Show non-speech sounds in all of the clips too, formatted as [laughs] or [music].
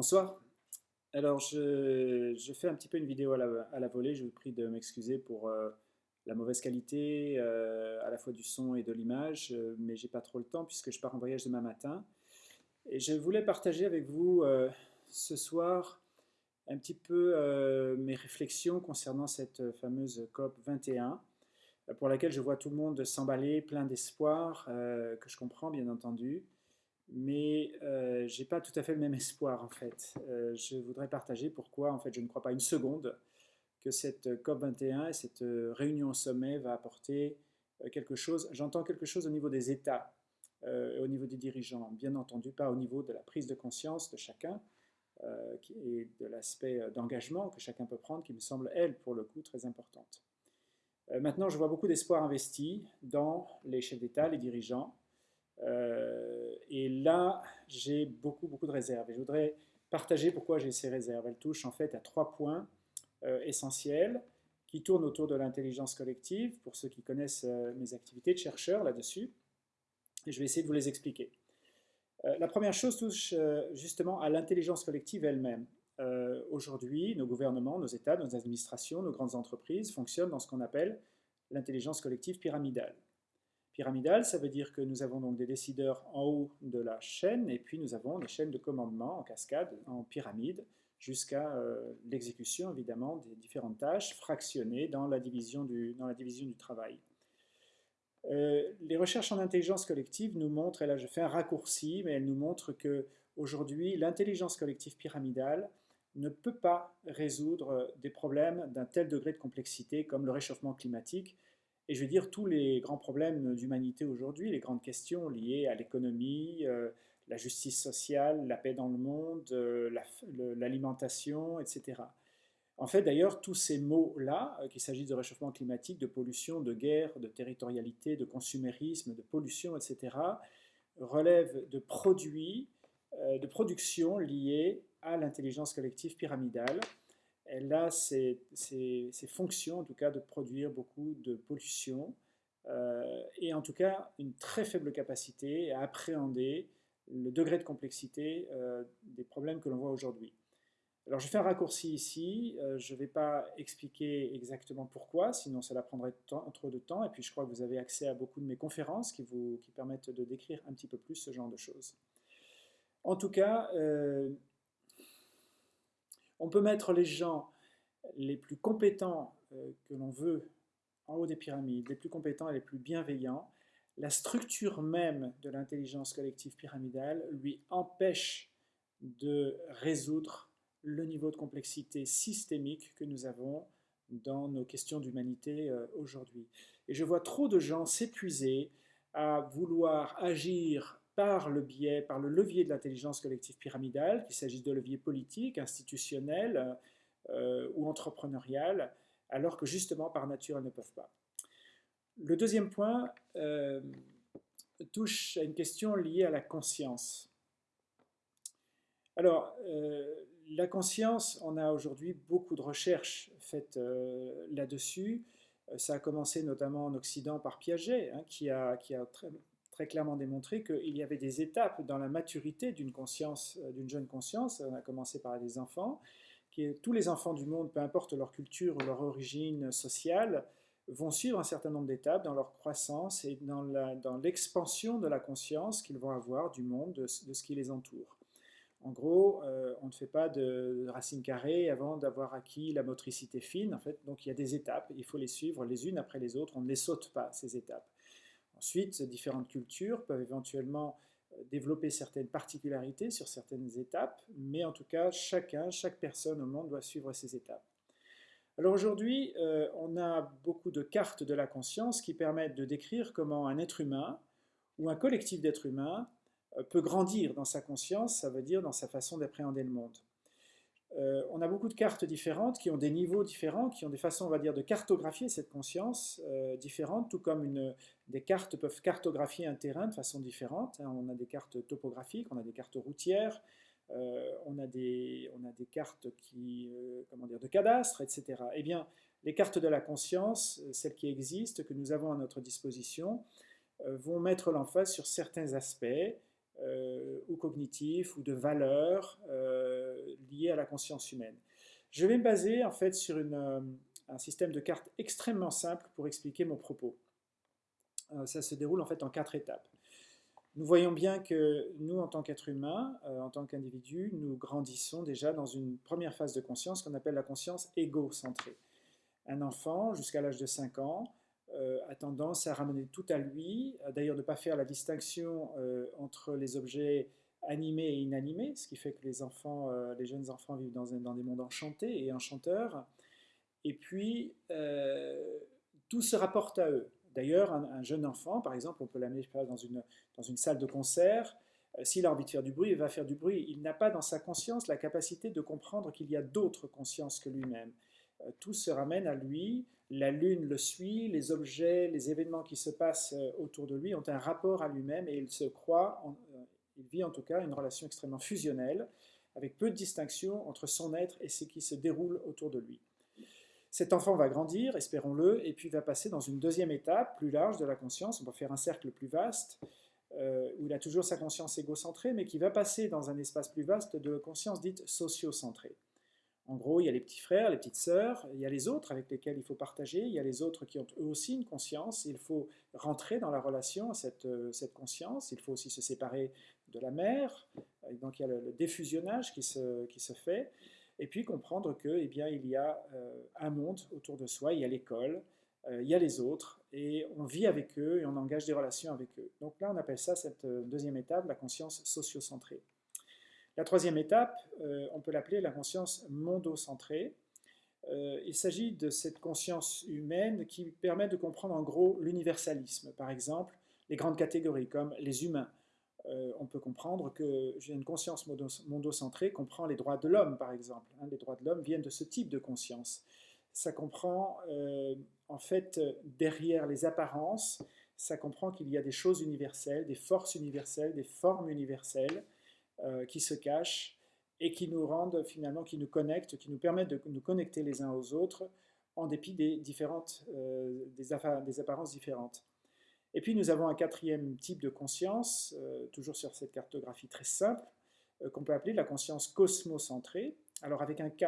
Bonsoir. Alors, je, fais un petit peu une vidéo à la, volée. Je vous prie de m'excuser pour euh, la mauvaise qualité euh, à la fois du son et de l'image, euh, mais j'ai pas trop le temps puisque je pars en voyage demain matin. Et je voulais partager avec vous ce soir un petit peu mes réflexions concernant cette fameuse COP 21, pour laquelle je vois tout le monde s'emballer, plein d'espoir, que je comprends bien entendu mais euh, je n'ai pas tout à fait le même espoir en fait. Euh, je voudrais partager pourquoi en fait je ne crois pas une seconde que cette COP21 et cette euh, réunion au sommet va apporter quelque chose. J'entends quelque chose au niveau des États, au niveau des dirigeants, bien entendu pas au niveau de la prise de conscience de chacun et de l'aspect d'engagement que chacun peut prendre qui me semble, elle, pour le coup, très importante. maintenant, je vois beaucoup d'espoir investi dans les chefs d'État, les dirigeants, euh, et là, j'ai beaucoup, beaucoup de réserves. Et je voudrais partager pourquoi j'ai ces réserves. Elles touchent en fait à trois points euh, essentiels qui tournent autour de l'intelligence collective, pour ceux qui connaissent euh, mes activités de chercheur là-dessus. Je vais essayer de vous les expliquer. la première chose touche justement à l'intelligence collective elle-même. Aujourd'hui, nos gouvernements, nos États, nos administrations, nos grandes entreprises fonctionnent dans ce qu'on appelle l'intelligence collective pyramidale. Pyramidal, ça veut dire que nous avons donc des décideurs en haut de la chaîne, et puis nous avons des chaînes de commandement en cascade, en pyramide, jusqu'à euh, l'exécution évidemment des différentes tâches fractionnées dans la division du, dans la division du travail. Euh, les recherches en intelligence collective nous montrent, et là je fais un raccourci, mais elles nous montrent que aujourd'hui l'intelligence collective pyramidale ne peut pas résoudre des problèmes d'un tel degré de complexité comme le réchauffement climatique, et je veux dire, tous les grands problèmes d'humanité aujourd'hui, les grandes questions liées à l'économie, euh, la justice sociale, la paix dans le monde, euh, l'alimentation, etc. En fait, d'ailleurs, tous ces mots-là, euh, qu'il s'agisse de réchauffement climatique, de pollution, de guerre, de territorialité, de consumérisme, de pollution, etc., relèvent de produits, de production liés à l'intelligence collective pyramidale, elle a ses, fonctions, en tout cas, de produire beaucoup de pollution, euh, et en tout cas une très faible capacité à appréhender le degré de complexité euh, des problèmes que l'on voit aujourd'hui. Alors je fais un raccourci ici, euh, je ne vais pas expliquer exactement pourquoi, sinon cela prendrait trop de temps, et puis je crois que vous avez accès à beaucoup de mes conférences qui vous qui permettent de décrire un petit peu plus ce genre de choses. En tout cas, on peut mettre les gens les plus compétents euh, que l'on veut en haut des pyramides, les plus compétents et les plus bienveillants. La structure même de l'intelligence collective pyramidale lui empêche de résoudre le niveau de complexité systémique que nous avons dans nos questions d'humanité euh, aujourd'hui. Et je vois trop de gens s'épuiser à vouloir agir par le biais, par le levier de l'intelligence collective pyramidale, qu'il s'agisse de levier politique, institutionnel euh, ou entrepreneurial, alors que justement par nature elles ne peuvent pas. Le deuxième point euh, touche à une question liée à la conscience. Alors, euh, la conscience, on a aujourd'hui beaucoup de recherches faites là-dessus. Ça a commencé notamment en Occident par Piaget, hein, qui a, qui a très, très clairement démontré qu'il y avait des étapes dans la maturité d'une conscience, euh, d'une jeune conscience. On a commencé par les enfants, qui tous les enfants du monde, peu importe leur culture ou leur origine sociale, vont suivre un certain nombre d'étapes dans leur croissance et dans l'expansion de la conscience qu'ils vont avoir du monde, de, ce qui les entoure. En gros, euh, on ne fait pas de, de racine carrée avant d'avoir acquis la motricité fine. En fait, donc il y a des étapes, il faut les suivre les unes après les autres. On ne les saute pas, ces étapes. Ensuite, différentes cultures peuvent éventuellement euh, développer certaines particularités sur certaines étapes, mais en tout cas, chacun, chaque personne au monde doit suivre ces étapes. Alors aujourd'hui, euh, on a beaucoup de cartes de la conscience qui permettent de décrire comment un être humain ou un collectif d'êtres humains euh, peut grandir dans sa conscience, ça veut dire dans sa façon d'appréhender le monde. Euh, on a beaucoup de cartes différentes qui ont des niveaux différents, qui ont des façons, on va dire, de cartographier cette conscience euh, différente, tout comme des cartes peuvent cartographier un terrain de façon différente. Hein. On a des cartes topographiques, on a des cartes routières, euh, on, a des, on a des cartes qui, comment dire, de cadastre, etc. Eh bien, les cartes de la conscience, celles qui existent, que nous avons à notre disposition, vont mettre l'emphase sur certains aspects, ou cognitifs, ou de valeurs, liées à la conscience humaine. Je vais me baser en fait sur un système de cartes extrêmement simple pour expliquer mon propos. ça se déroule en fait en quatre étapes. Nous voyons bien que nous, en tant qu'êtres humains, en tant qu'individus, nous grandissons déjà dans une première phase de conscience qu'on appelle la conscience égocentrée. Un enfant, jusqu'à l'âge de 5 ans, euh, a tendance à ramener tout à lui, d'ailleurs de ne pas faire la distinction euh, entre les objets animés et inanimés, ce qui fait que les enfants, euh, les jeunes enfants vivent dans, des mondes enchantés et enchanteurs, et puis tout se rapporte à eux. D'ailleurs, un, jeune enfant, par exemple, on peut l'amener dans une, dans une salle de concert, s'il a envie de faire du bruit, il va faire du bruit. Il n'a pas dans sa conscience la capacité de comprendre qu'il y a d'autres consciences que lui-même. tout se ramène à lui, la Lune le suit, les objets, les événements qui se passent euh, autour de lui ont un rapport à lui-même et il se croit, euh, il vit en tout cas une relation extrêmement fusionnelle, avec peu de distinction entre son être et ce qui se déroule autour de lui. Cet enfant va grandir, espérons-le, et puis va passer dans une deuxième étape plus large de la conscience, on va faire un cercle plus vaste, euh, où il a toujours sa conscience égocentrée, mais qui va passer dans un espace plus vaste de conscience dite sociocentrée. En gros, il y a les petits frères, les petites sœurs, il y a les autres avec lesquels il faut partager, il y a les autres qui ont eux aussi une conscience, il faut rentrer dans la relation à cette, euh, conscience, il faut aussi se séparer de la mère, donc il y a le, défusionnage qui se, qui se fait, et puis comprendre que, eh bien, il y a euh, un monde autour de soi, il y a l'école, euh, il y a les autres, et on vit avec eux et on engage des relations avec eux. Donc là, on appelle ça cette deuxième étape, la conscience sociocentrée. La troisième étape, euh, on peut l'appeler la conscience mondocentrée. Euh, il s'agit de cette conscience humaine qui permet de comprendre en gros l'universalisme. Par exemple, les grandes catégories comme les humains. Euh, on peut comprendre que une conscience mondocentrée comprend les droits de l'homme, par exemple. Hein. les droits de l'homme viennent de ce type de conscience. Ça comprend, en fait, derrière les apparences, ça comprend qu'il y a des choses universelles, des forces universelles, des formes universelles, euh, qui se cachent et qui nous rendent finalement, qui nous connectent, qui nous permettent de nous connecter les uns aux autres en dépit des, différentes, euh, des, apparences différentes. Et puis nous avons un quatrième type de conscience, euh, toujours sur cette cartographie très simple, qu'on peut appeler la conscience cosmocentrée. Alors avec un K,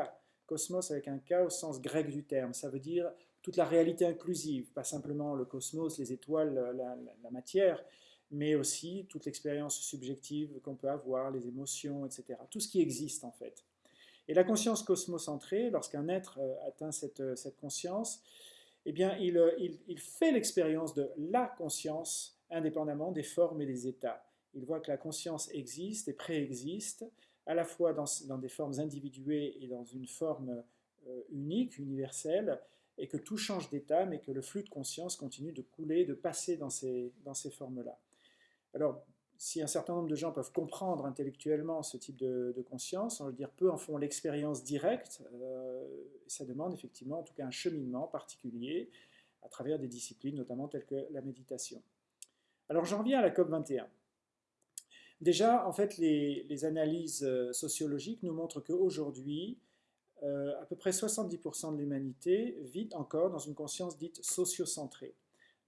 cosmos avec un K au sens grec du terme, ça veut dire toute la réalité inclusive, pas simplement le cosmos, les étoiles, la matière, mais aussi toute l'expérience subjective qu'on peut avoir, les émotions, etc. Tout ce qui existe en fait. Et la conscience cosmocentrée, lorsqu'un être euh, atteint cette, euh, cette, conscience, eh bien, il, euh, il, fait l'expérience de la conscience indépendamment des formes et des états. Il voit que la conscience existe et préexiste, à la fois dans, des formes individuées et dans une forme unique, universelle, et que tout change d'état, mais que le flux de conscience continue de couler, de passer dans ces formes-là. Alors, si un certain nombre de gens peuvent comprendre intellectuellement ce type de, conscience, on veut dire peu en font l'expérience directe, euh, ça demande effectivement en tout cas un cheminement particulier à travers des disciplines, notamment telles que la méditation. Alors j'en reviens à la COP21. Déjà, en fait, les, analyses euh, sociologiques nous montrent qu'aujourd'hui, euh, à peu près 70% de l'humanité vit encore dans une conscience dite sociocentrée.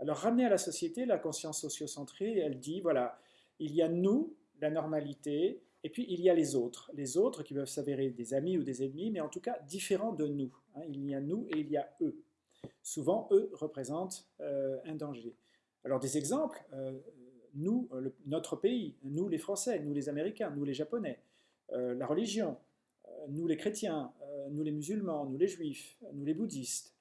Alors ramener à la société la conscience sociocentrée, elle dit, voilà, il y a nous, la normalité, et puis il y a les autres. Les autres qui peuvent s'avérer des amis ou des ennemis, mais en tout cas différents de nous. Hein. Il y a nous et il y a eux. Souvent, eux représentent euh, un danger. Alors des exemples, euh, nous, notre pays, nous les Français, nous les Américains, nous les Japonais, euh, la religion, nous les chrétiens, nous les musulmans, nous les juifs, nous les bouddhistes,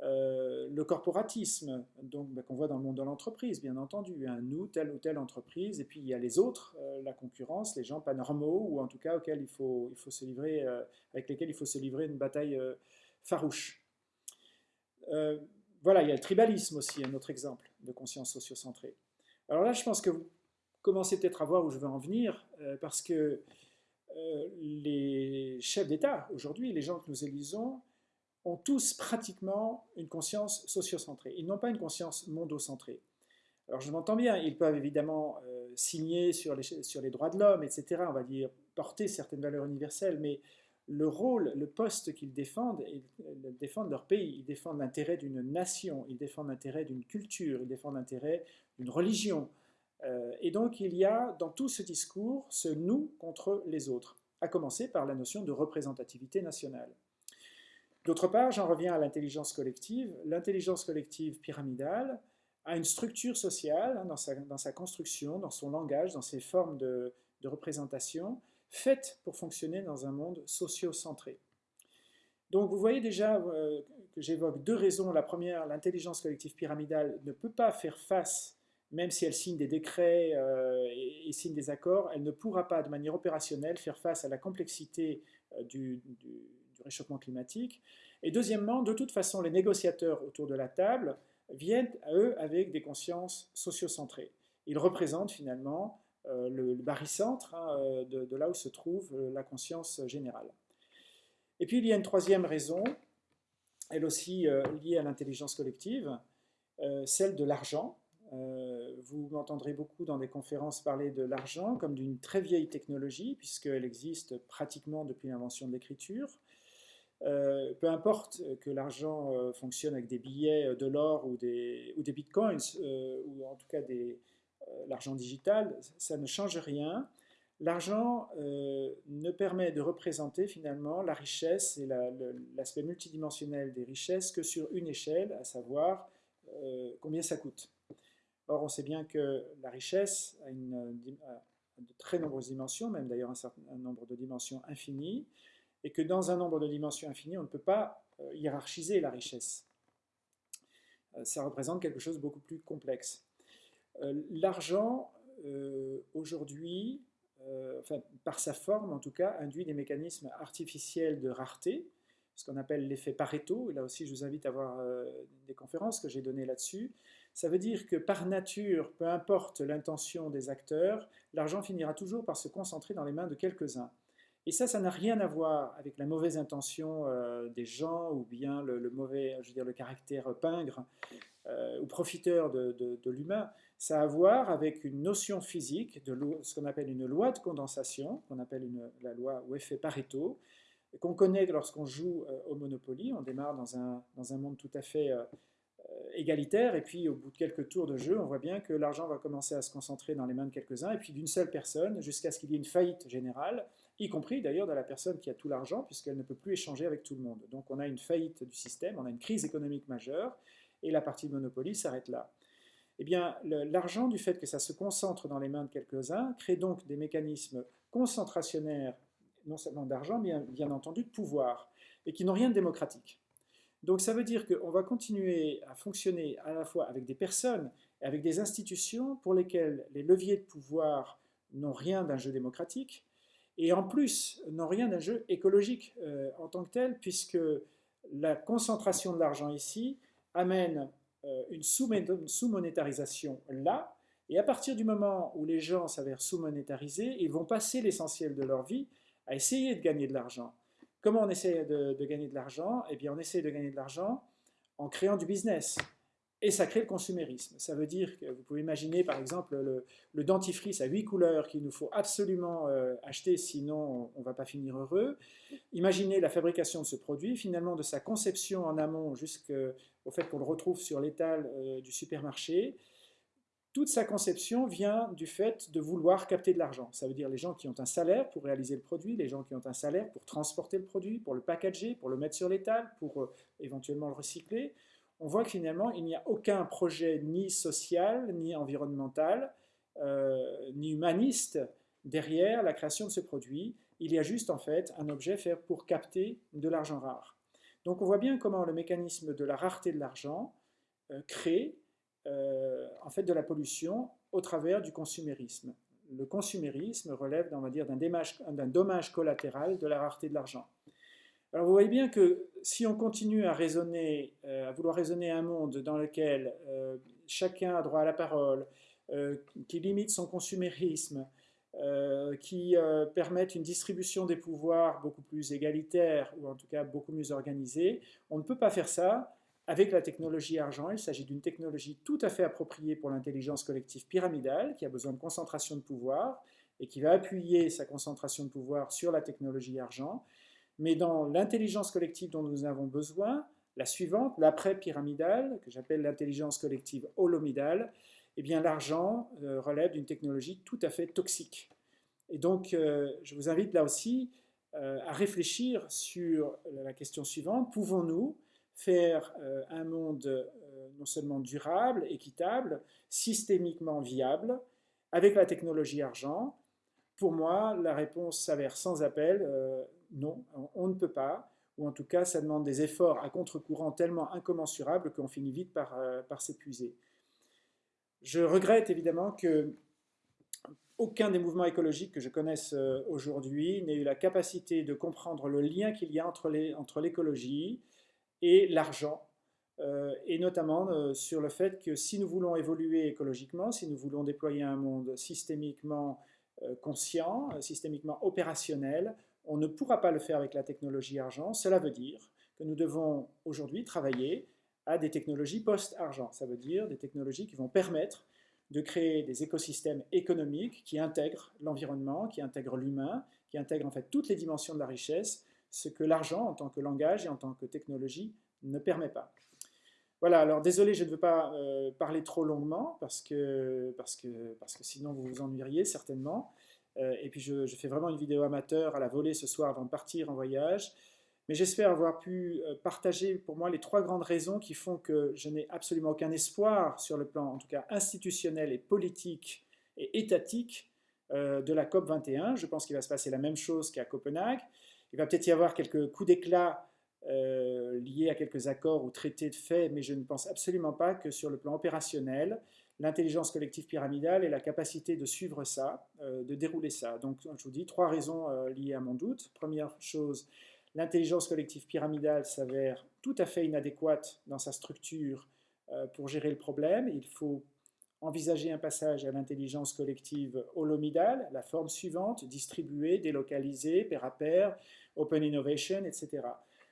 euh, le corporatisme, donc bah, qu'on voit dans le monde de l'entreprise, bien entendu, hein, nous, telle ou telle entreprise, et puis il y a les autres, euh, la concurrence, les gens pas normaux, ou en tout cas auxquels il faut, il faut se livrer, euh, avec lesquels il faut se livrer une bataille farouche. voilà, il y a le tribalisme aussi, un autre exemple de conscience sociocentrée. Alors là, je pense que vous commencez peut-être à voir où je veux en venir, parce que les chefs d'État, aujourd'hui, les gens que nous élisons, ont tous pratiquement une conscience sociocentrée. Ils n'ont pas une conscience mondocentrée. Alors je m'entends bien, ils peuvent évidemment euh, signer sur les, droits de l'homme, etc., on va dire porter certaines valeurs universelles, mais le rôle, le poste qu'ils défendent, ils défendent leur pays, ils défendent l'intérêt d'une nation, ils défendent l'intérêt d'une culture, ils défendent l'intérêt d'une religion. Euh, et donc il y a dans tout ce discours ce nous contre les autres. à commencer par la notion de représentativité nationale. D'autre part, j'en reviens à l'intelligence collective. L'intelligence collective pyramidale a une structure sociale hein, dans, sa, construction, dans son langage, dans ses formes de, représentation, faite pour fonctionner dans un monde socio-centré. Donc vous voyez déjà euh, que j'évoque deux raisons. La première, l'intelligence collective pyramidale ne peut pas faire face, même si elle signe des décrets euh, et, signe des accords, elle ne pourra pas de manière opérationnelle faire face à la complexité euh, du, réchauffement climatique. Et deuxièmement, de toute façon, les négociateurs autour de la table viennent à eux avec des consciences sociocentrées. Ils représentent finalement euh, le, barycentre hein, de, là où se trouve la conscience générale. Et puis il y a une troisième raison, elle aussi euh, liée à l'intelligence collective, euh, celle de l'argent. Euh, vous m'entendrez beaucoup dans des conférences parler de l'argent comme d'une très vieille technologie, puisqu'elle existe pratiquement depuis l'invention de l'écriture. Peu importe que l'argent fonctionne avec des billets de l'or ou des, bitcoins, ou en tout cas l'argent digital, ça ne change rien. L'argent euh, ne permet de représenter finalement la richesse et l'aspect multidimensionnel des richesses que sur une échelle, à savoir euh, combien ça coûte. Or, on sait bien que la richesse a, de très nombreuses dimensions, même d'ailleurs un certain nombre de dimensions infinies, et que dans un nombre de dimensions infinies, on ne peut pas euh, hiérarchiser la richesse. ça représente quelque chose de beaucoup plus complexe. L'argent, aujourd'hui, euh, enfin, par sa forme en tout cas, induit des mécanismes artificiels de rareté, ce qu'on appelle l'effet Pareto. Et là aussi, je vous invite à voir euh, des conférences que j'ai données là-dessus. Ça veut dire que par nature, peu importe l'intention des acteurs, l'argent finira toujours par se concentrer dans les mains de quelques-uns. Et ça, ça n'a rien à voir avec la mauvaise intention euh, des gens ou bien le, mauvais, je veux dire, le caractère pingre ou profiteur de, l'humain. Ça a à voir avec une notion physique, de ce qu'on appelle une loi de condensation, qu'on appelle la loi ou effet Pareto, qu'on connaît lorsqu'on joue euh, au Monopoly. On démarre dans un, dans un monde tout à fait euh, euh, égalitaire, et puis au bout de quelques tours de jeu, on voit bien que l'argent va commencer à se concentrer dans les mains de quelques-uns, et puis d'une seule personne, jusqu'à ce qu'il y ait une faillite générale, y compris d'ailleurs de la personne qui a tout l'argent, puisqu'elle ne peut plus échanger avec tout le monde. Donc on a une faillite du système, on a une crise économique majeure, et la partie de Monopoly s'arrête là eh bien, l'argent, du fait que ça se concentre dans les mains de quelques-uns, crée donc des mécanismes concentrationnaires, non seulement d'argent, mais bien entendu de pouvoir, et qui n'ont rien de démocratique. Donc ça veut dire qu'on va continuer à fonctionner à la fois avec des personnes et avec des institutions pour lesquelles les leviers de pouvoir n'ont rien d'un jeu démocratique, et en plus n'ont rien d'un jeu écologique euh, en tant que tel, puisque la concentration de l'argent ici amène euh, une sous-monétarisation là, et à partir du moment où les gens s'avèrent sous-monétarisés, ils vont passer l'essentiel de leur vie à essayer de gagner de l'argent. Comment on essaie de, de gagner de l'argent? Eh bien, on essaie de gagner de l'argent en créant du business. Et ça crée le consumérisme. Ça veut dire que vous pouvez imaginer par exemple le, dentifrice à huit couleurs qu'il nous faut absolument euh, acheter, sinon on ne va pas finir heureux. Imaginez la fabrication de ce produit, finalement de sa conception en amont jusqu'au fait qu'on le retrouve sur l'étal euh, du supermarché. Toute sa conception vient du fait de vouloir capter de l'argent. Ça veut dire les gens qui ont un salaire pour réaliser le produit, les gens qui ont un salaire pour transporter le produit, pour le packager, pour le mettre sur l'étal, pour euh, éventuellement le recycler on voit que finalement, il n'y a aucun projet ni social, ni environnemental, euh, ni humaniste derrière la création de ce produit. Il y a juste en fait un objet fait pour capter de l'argent rare. Donc on voit bien comment le mécanisme de la rareté de l'argent euh, crée euh, en fait de la pollution au travers du consumérisme. Le consumérisme relève, d'un dommage collatéral de la rareté de l'argent. Alors vous voyez bien que si on continue à raisonner, euh, à vouloir raisonner un monde dans lequel euh, chacun a droit à la parole, euh, qui limite son consumérisme, qui permette une distribution des pouvoirs beaucoup plus égalitaire ou en tout cas beaucoup mieux organisée, on ne peut pas faire ça avec la technologie argent. Il s'agit d'une technologie tout à fait appropriée pour l'intelligence collective pyramidale qui a besoin de concentration de pouvoir et qui va appuyer sa concentration de pouvoir sur la technologie argent. Mais dans l'intelligence collective dont nous avons besoin, la suivante, l'après-pyramidale, que j'appelle l'intelligence collective holomidale, eh bien l'argent euh, relève d'une technologie tout à fait toxique. Et donc, je vous invite là aussi à réfléchir sur la question suivante. Pouvons-nous faire un monde non seulement durable, équitable, systémiquement viable, avec la technologie argent? Pour moi, la réponse s'avère sans appel, non, on ne peut pas ou en tout cas ça demande des efforts à contre-courant tellement incommensurables qu'on finit vite par, euh, s'épuiser. Je regrette évidemment que aucun des mouvements écologiques que je connaisse euh, aujourd'hui n'ait eu la capacité de comprendre le lien qu'il y a entre l'écologie et l'argent, euh, et notamment sur le fait que si nous voulons évoluer écologiquement, si nous voulons déployer un monde systémiquement conscient, systémiquement opérationnel, on ne pourra pas le faire avec la technologie argent. Cela veut dire que nous devons aujourd'hui travailler à des technologies post-argent. Ça veut dire des technologies qui vont permettre de créer des écosystèmes économiques qui intègrent l'environnement, qui intègrent l'humain, qui intègrent en fait toutes les dimensions de la richesse, ce que l'argent en tant que langage et en tant que technologie ne permet pas. Voilà, alors désolé, je ne veux pas euh, parler trop longuement parce que, parce, que, parce que sinon vous vous ennuieriez certainement. Euh, et puis je, fais vraiment une vidéo amateur à la volée ce soir avant de partir en voyage. Mais j'espère avoir pu euh, partager pour moi les trois grandes raisons qui font que je n'ai absolument aucun espoir sur le plan, en tout cas institutionnel et politique et étatique, euh, de la COP 21. Je pense qu'il va se passer la même chose qu'à Copenhague. Il va peut-être y avoir quelques coups d'éclat liés à quelques accords ou traités de fait, mais je ne pense absolument pas que sur le plan opérationnel, l'intelligence collective pyramidale et la capacité de suivre ça, euh, de dérouler ça. Donc, je vous dis trois raisons euh, liées à mon doute. Première chose, l'intelligence collective pyramidale s'avère tout à fait inadéquate dans sa structure euh, pour gérer le problème. Il faut envisager un passage à l'intelligence collective holomidale, la forme suivante, distribuée, délocalisée, pair à pair, open innovation, etc.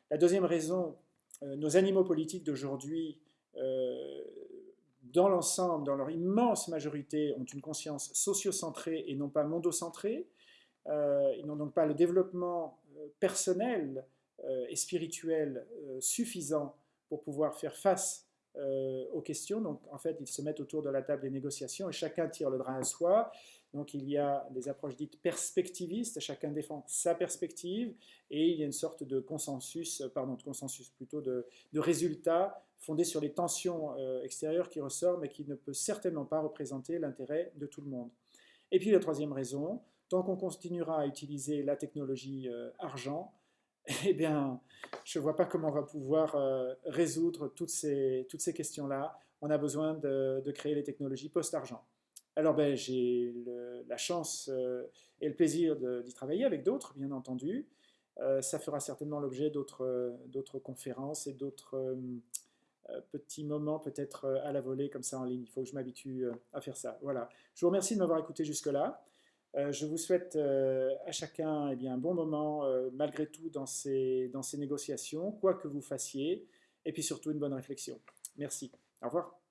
La deuxième raison, nos animaux politiques d'aujourd'hui dans l'ensemble, dans leur immense majorité, ont une conscience sociocentrée et non pas mondocentrée. Euh, ils n'ont donc pas le développement euh, personnel euh, et spirituel suffisant pour pouvoir faire face aux questions. Donc, en fait, ils se mettent autour de la table des négociations et chacun tire le drap à soi. Donc, il y a des approches dites perspectivistes, chacun défend sa perspective et il y a une sorte de consensus, pardon, de consensus plutôt de, de résultat fondé sur les tensions euh, extérieures qui ressortent, mais qui ne peut certainement pas représenter l'intérêt de tout le monde. Et puis la troisième raison, tant qu'on continuera à utiliser la technologie euh, argent, [laughs] eh bien, je ne vois pas comment on va pouvoir euh, résoudre toutes ces, toutes ces questions-là. On a besoin de, créer les technologies post-argent. Alors, ben, j'ai la chance et le plaisir d'y travailler avec d'autres, bien entendu. ça fera certainement l'objet d'autres conférences et d'autres euh, petit moment peut-être euh, à la volée comme ça en ligne. Il faut que je m'habitue euh, à faire ça. Voilà. Je vous remercie de m'avoir écouté jusque-là. je vous souhaite à chacun eh bien, un bon moment malgré tout dans ces, dans ces négociations, quoi que vous fassiez, et puis surtout une bonne réflexion. Merci. Au revoir.